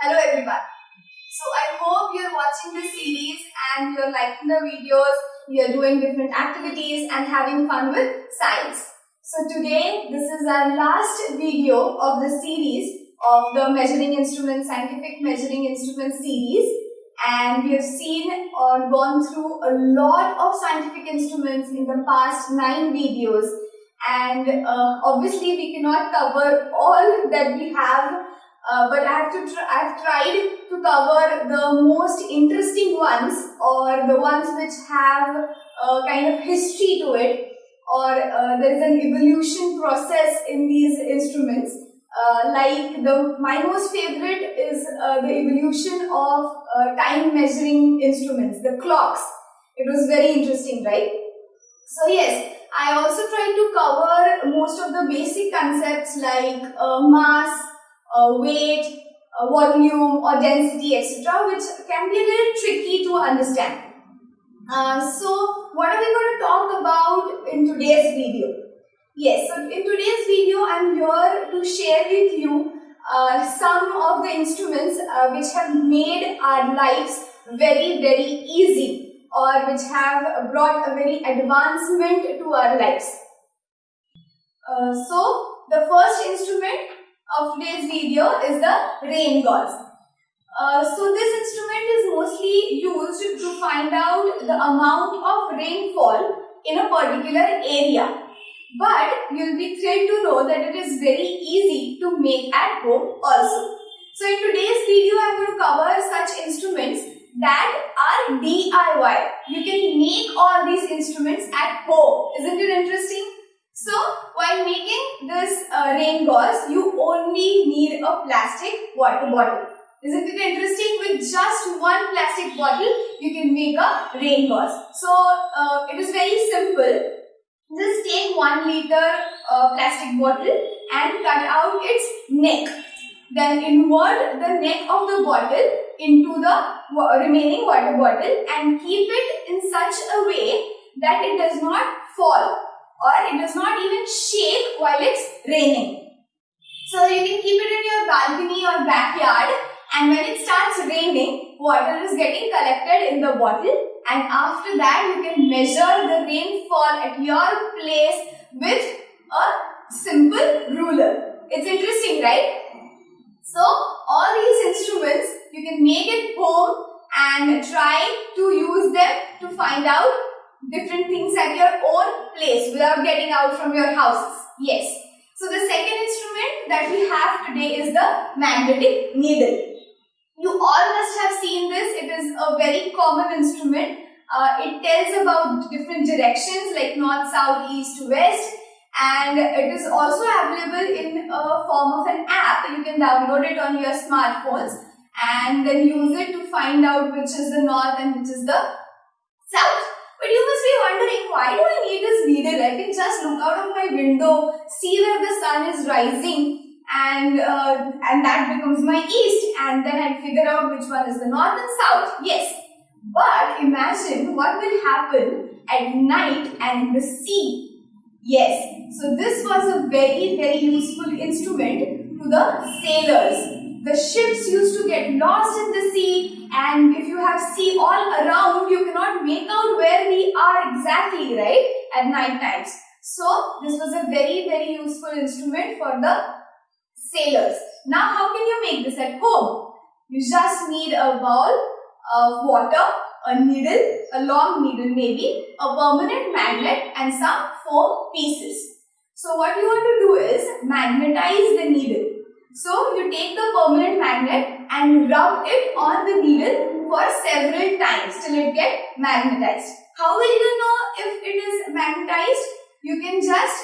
Hello everyone. So I hope you're watching this series and you're liking the videos, you're doing different activities and having fun with science. So today this is our last video of the series of the measuring instrument, scientific measuring instrument series and we have seen or gone through a lot of scientific instruments in the past nine videos and uh, obviously we cannot cover all that we have uh, but I have to tr I've tried to cover the most interesting ones or the ones which have a kind of history to it or uh, there is an evolution process in these instruments. Uh, like the my most favorite is uh, the evolution of uh, time measuring instruments, the clocks. It was very interesting, right? So yes, I also tried to cover most of the basic concepts like uh, mass, uh, weight, uh, volume or density etc. which can be a little tricky to understand. Uh, so what are we going to talk about in today's video? Yes, so in today's video I am here to share with you uh, some of the instruments uh, which have made our lives very very easy or which have brought a very advancement to our lives. Uh, so the first instrument of today's video is the rain gauge. Uh, so this instrument is mostly used to find out the amount of rainfall in a particular area. But you'll be thrilled to know that it is very easy to make at home also. So in today's video, I'm going to cover such instruments that are DIY. You can make all these instruments at home. Isn't it interesting? So, while making this uh, rain gauze, you only need a plastic water bottle. Isn't it interesting? With just one plastic bottle, you can make a rain gauze. So, uh, it is very simple. Just take 1 liter uh, plastic bottle and cut out its neck. Then invert the neck of the bottle into the remaining water bottle and keep it in such a way that it does not fall or it does not even shake while it's raining. So you can keep it in your balcony or backyard and when it starts raining, water is getting collected in the bottle and after that you can measure the rainfall at your place with a simple ruler. It's interesting, right? So all these instruments you can make it home and try to use them to find out different things at your own place without getting out from your houses. Yes. So the second instrument that we have today is the magnetic needle. You all must have seen this. It is a very common instrument. Uh, it tells about different directions like north, south, east, west and it is also available in a form of an app. You can download it on your smartphones and then use it to find out which is the north and which is the south. But you must be wondering, why do I need this needle? I can just look out of my window, see where the sun is rising and uh, and that becomes my east and then I figure out which one is the north and south. Yes. But imagine what will happen at night and the sea. Yes. So this was a very very useful instrument to the sailors. The ships used to get lost in the sea and if you have sea all around, you cannot make out where we are exactly, right, at night times. So, this was a very, very useful instrument for the sailors. Now, how can you make this at home? You just need a bowl of water, a needle, a long needle maybe, a permanent magnet and some foam pieces. So, what you want to do is magnetize the needle. So, you take the permanent magnet and rub it on the needle for several times till it get magnetized. How will you know if it is magnetized? You can just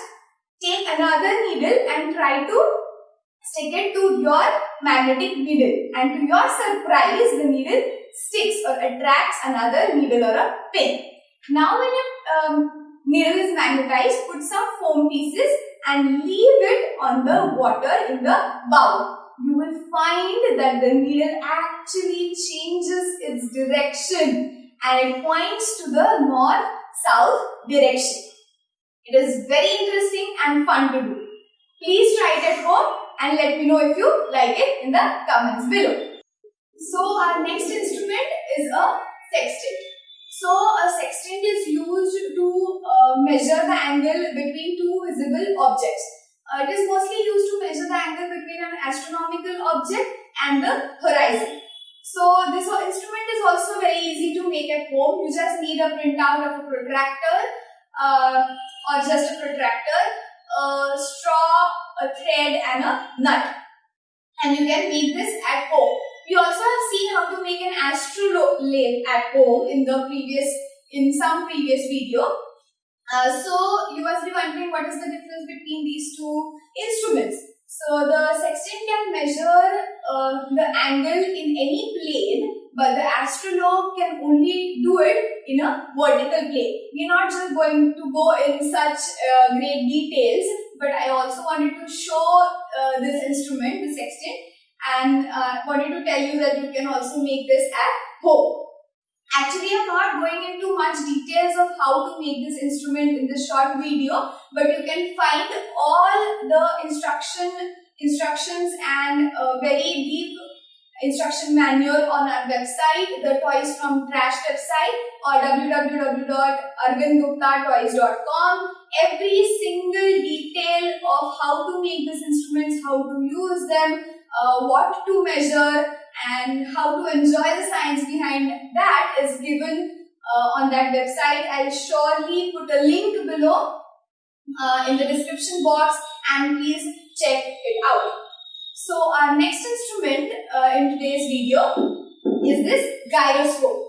take another needle and try to stick it to your magnetic needle and to your surprise the needle sticks or attracts another needle or a pin. Now when your um, needle is magnetized, put some foam pieces and leave it on the water in the bowl. You will find that the needle actually changes its direction and it points to the north-south direction. It is very interesting and fun to do. Please try it at home and let me know if you like it in the comments below. So our next instrument is a sextant. So a sextant is used to uh, measure the angle between two visible objects. Uh, it is mostly used to measure the angle between an astronomical object and the horizon. So this instrument is also very easy to make at home. You just need a printout of a protractor uh, or just a protractor, a straw, a thread and a nut. And you can make this at home. We also have seen how to make an astrolabe at home in the previous, in some previous video. Uh, so you must be wondering what is the difference between these two instruments. So the sextant can measure uh, the angle in any plane but the astrolabe can only do it in a vertical plane. We're not just going to go in such uh, great details but I also wanted to show uh, this instrument, the sextant and uh, wanted to tell you that you can also make this at home. Actually, I'm not going into much details of how to make this instrument in this short video, but you can find all the instruction instructions and a very deep instruction manual on our website, the Toys from Trash website or www.arvindguptatoys.com. Every single detail of how to make these instruments, how to use them, uh, what to measure and how to enjoy the science behind that is given uh, on that website. I'll surely put a link below uh, in the description box and please check it out. So our next instrument uh, in today's video is this gyroscope.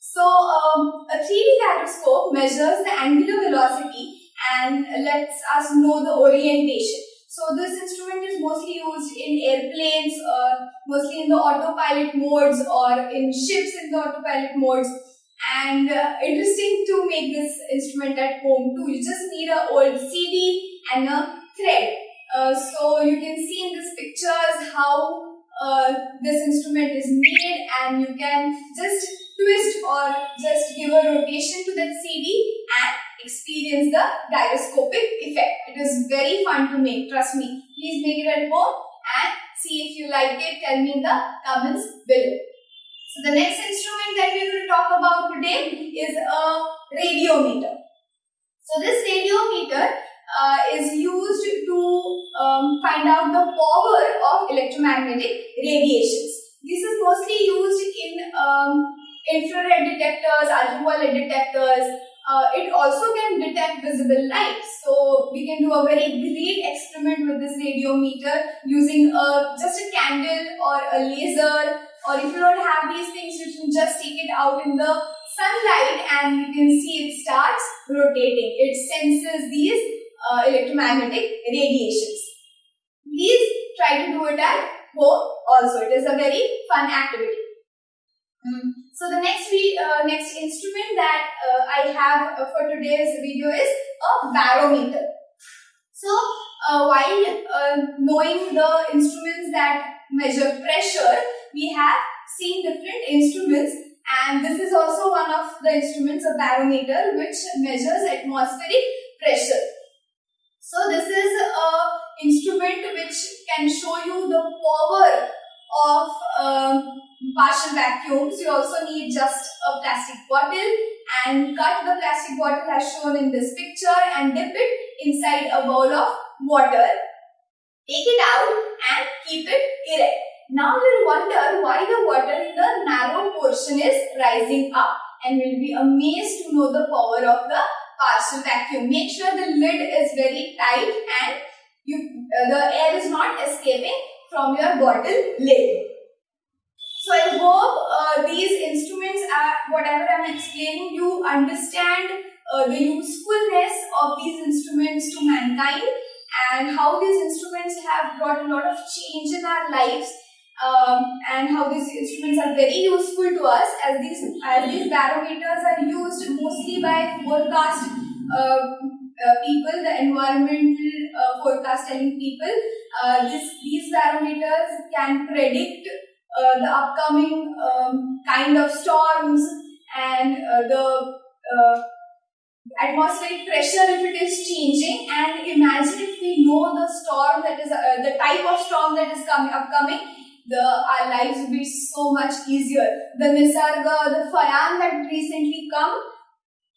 So um, a 3D gyroscope measures the angular velocity and lets us know the orientation. So this instrument is mostly used in airplanes, uh, mostly in the autopilot modes or in ships in the autopilot modes. And uh, interesting to make this instrument at home too. You just need an old CD and a thread. Uh, so you can see in these pictures how uh, this instrument is made and you can just twist or just give a rotation to that CD and experience the gyroscopic effect. It is very fun to make, trust me. Please make it at home and see if you like it. Tell me in the comments below. So the next instrument that we are going to talk about today is a radiometer. So this radiometer uh, is used to um, find out the power of electromagnetic radiations. This is mostly used in um, infrared detectors, ultraviolet detectors, uh, it also can detect visible light. So we can do a very great experiment with this radiometer using a, just a candle or a laser or if you don't have these things you can just take it out in the sunlight and you can see it starts rotating. It senses these uh, electromagnetic radiations. Please try to do it at home also. It is a very fun activity. Mm. So the next uh, next instrument that uh, I have uh, for today's video is a barometer. So uh, while uh, knowing the instruments that measure pressure, we have seen different instruments and this is also one of the instruments, a barometer, which measures atmospheric pressure. So this is a instrument which can show you the power of um, partial vacuums. You also need just a plastic bottle and cut the plastic bottle as shown in this picture and dip it inside a bowl of water. Take it out and keep it erect. Now you'll wonder why the water in the narrow portion is rising up and will be amazed to know the power of the partial vacuum. Make sure the lid is very tight and you, uh, the air is not escaping from your bottle lid. So I hope uh, these instruments are whatever I am explaining you understand uh, the usefulness of these instruments to mankind and how these instruments have brought a lot of change in our lives um, and how these instruments are very useful to us as these as these barometers are used mostly by forecast uh, uh, people, the environmental uh, forecast telling people. Uh, this, these barometers can predict uh, the upcoming um, kind of storms and uh, the uh, atmospheric pressure if it is changing and imagine if we know the storm that is uh, the type of storm that is coming upcoming the our lives would be so much easier. The Nisarga, the Fayan that recently come,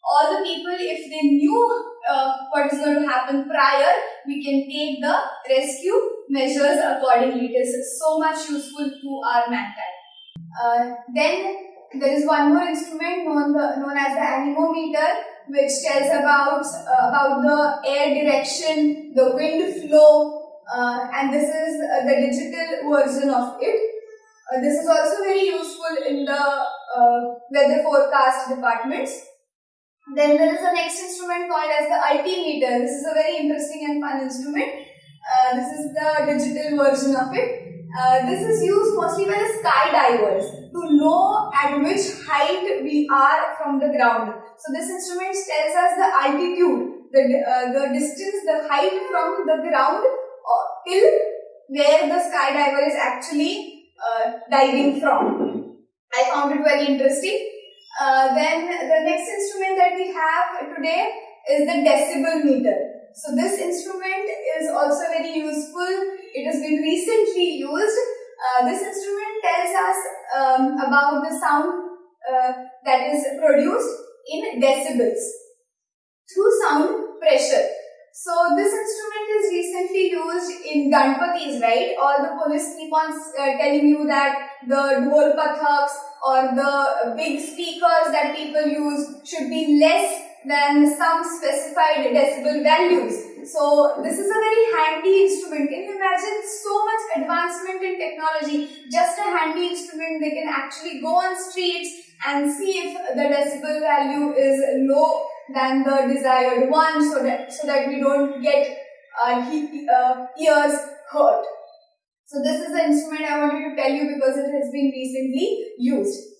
all the people, if they knew uh, what is going to happen prior, we can take the rescue measures accordingly. It is so much useful to our mankind. Uh, then there is one more instrument known, the, known as the anemometer which tells about uh, about the air direction, the wind flow, uh, and this is uh, the digital version of it. Uh, this is also very useful in the uh, weather forecast departments. Then there is the next instrument called as the altimeter. This is a very interesting and fun instrument. Uh, this is the digital version of it. Uh, this is used mostly by the skydivers to know at which height we are from the ground. So this instrument tells us the altitude, the, uh, the distance, the height from the ground uh, till where the skydiver is actually uh, diving from. I found it very interesting. Uh, then the next instrument that we have today is the decibel meter. So this instrument is also very useful. It has been recently used. Uh, this instrument tells us um, about the sound uh, that is produced in decibels through sound pressure. So this instrument is recently used in Ganpatis, right? All the police keep on uh, telling you that the dhol pathaks or the big speakers that people use should be less than some specified decibel values. So this is a very handy instrument. Can you imagine so much advancement in technology? Just a handy instrument, they can actually go on streets and see if the decibel value is low than the desired one so that, so that we don't get uh, uh, ears hurt. So this is the instrument I wanted to tell you because it has been recently used.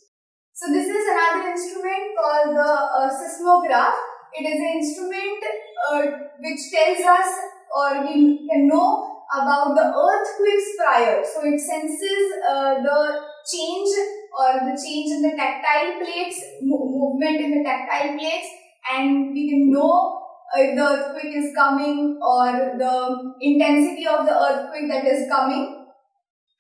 So this is another instrument called the uh, seismograph. It is an instrument uh, which tells us or we can know about the earthquakes prior. So it senses uh, the change or the change in the tactile plates, movement in the tactile plates and we can know if the earthquake is coming or the intensity of the earthquake that is coming.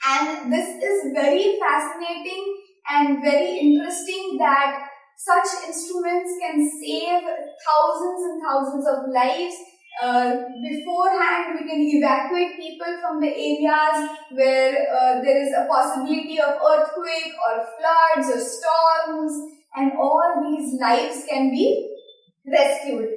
And this is very fascinating and very interesting that such instruments can save thousands and thousands of lives. Uh, beforehand, we can evacuate people from the areas where uh, there is a possibility of earthquake or floods or storms and all these lives can be rescued.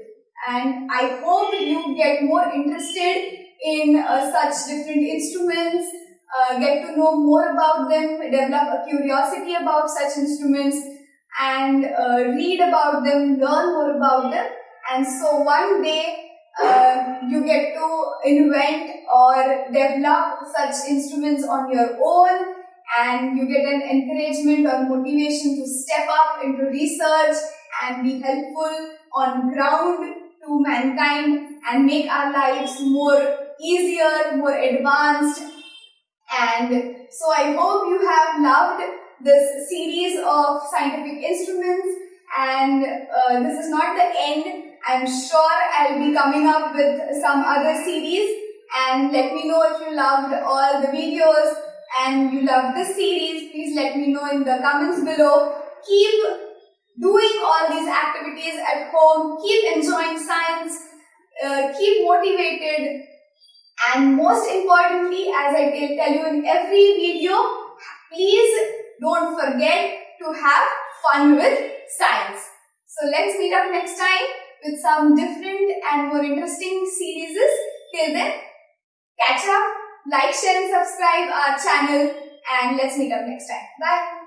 And I hope you get more interested in uh, such different instruments, uh, get to know more about them, develop a curiosity about such instruments and uh, read about them, learn more about them. And so one day uh, you get to invent or develop such instruments on your own and you get an encouragement or motivation to step up into research and be helpful on ground to mankind and make our lives more easier, more advanced. And so I hope you have loved this series of scientific instruments and uh, this is not the end. I'm sure I'll be coming up with some other series and let me know if you loved all the videos and you love this series. Please let me know in the comments below. Keep doing all these activities at home, keep enjoying science, uh, keep motivated and most importantly as I tell you in every video, please don't forget to have fun with science. So let's meet up next time with some different and more interesting series. Till then, catch up, like, share and subscribe our channel and let's meet up next time. Bye.